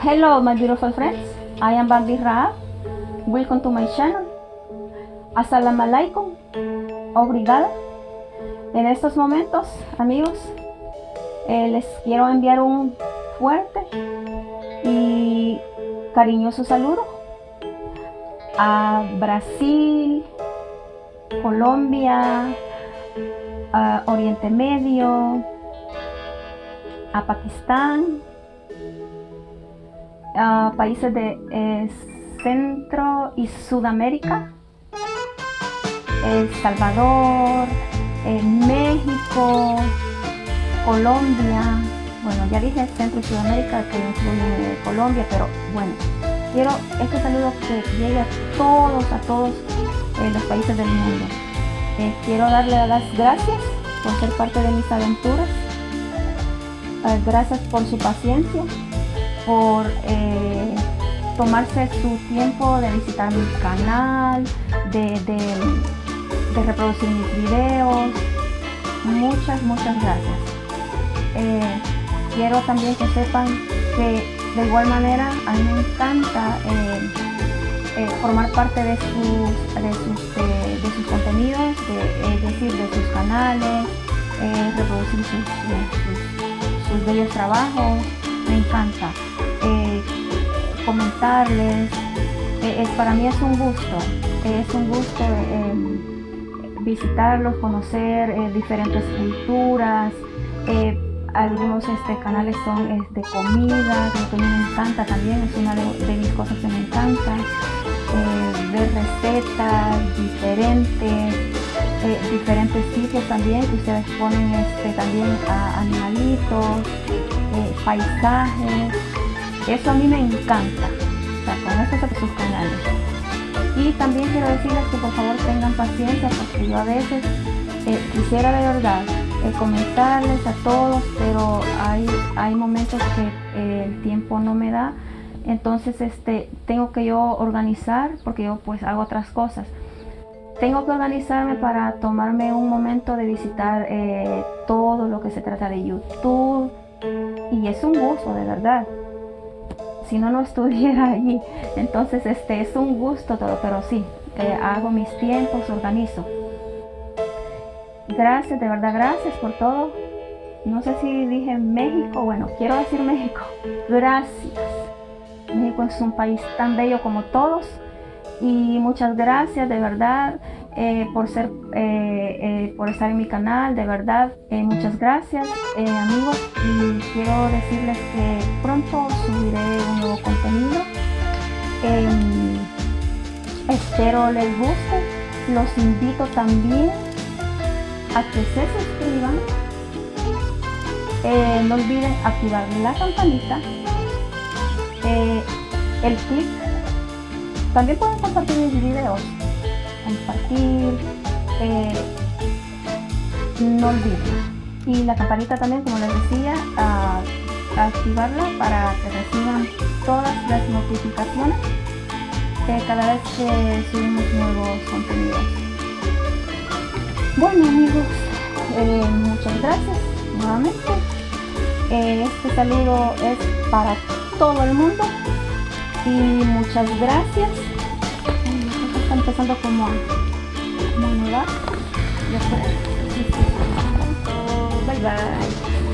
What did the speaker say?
Hello my beautiful friends, I am Bambi Raab. Welcome to my channel. Assalamu alaikum. Obrigada. En estos momentos, amigos, eh, les quiero enviar un fuerte y cariñoso saludo a Brasil, Colombia, Oriente Medio, a Pakistán, países de eh, Centro y Sudamérica, El Salvador, eh, México, Colombia, bueno ya dije Centro y Sudamérica que incluye Colombia, pero bueno, quiero este saludo que llegue a todos, a todos eh, los países del mundo. quiero darle las gracias por ser parte de mis aventuras, gracias por su paciencia, por eh, tomarse su tiempo de visitar mi canal, de, reproducir mis videos. Muchas, muchas gracias. Eh, quiero también que sepan que de igual manera a mí me encanta eh, formar parte de sus, de sus, contenidos, es decir, de sus canales, reproducir sus, sus bellos trabajos, me encanta eh, comentarles. Eh, para mí es un gusto, es un gusto eh, visitarlos, conocer diferentes culturas. algunos este, canales son de comida, que a mí me encanta también, es una de, mis cosas que me encanta. ver recetas diferentes, diferentes sitios también que ustedes ponen este, también a animalitos, paisajes, eso a mí me encanta, con de sus canales. Y también quiero decirles que por favor tengan paciencia porque yo a veces eh, quisiera de verdad eh, comentarles a todos, pero hay, hay momentos que eh, el tiempo no me da. Entonces este, tengo que yo organizar porque yo pues hago otras cosas. Tengo que organizarme para tomarme un momento de visitar todo lo que se trata de YouTube, y es un gusto de verdad. Si no no estuviera allí entonces este es un gusto todo pero sí eh, hago mis tiempos organizo. Gracias de verdad gracias por todo. No sé si dije México. Bueno quiero decir México. Gracias. México es un país tan bello como todos. Y muchas gracias de verdad eh, por ser eh, eh, por estar en mi canal de verdad muchas gracias amigos y quiero decirles que pronto subiré un nuevo contenido. Em, espero les guste los invito también a que se suscriban. No olviden activar la campanita el clic. También pueden compartir mis videos compartir, eh, no olviden. Y la campanita también, como les decía, a, activarla para que reciban todas las notificaciones cada vez que subimos nuevos contenidos. Bueno amigos, eh, muchas gracias nuevamente. Eh, este saludo es para todo el mundo y muchas gracias empezando como, a Ya Bye bye.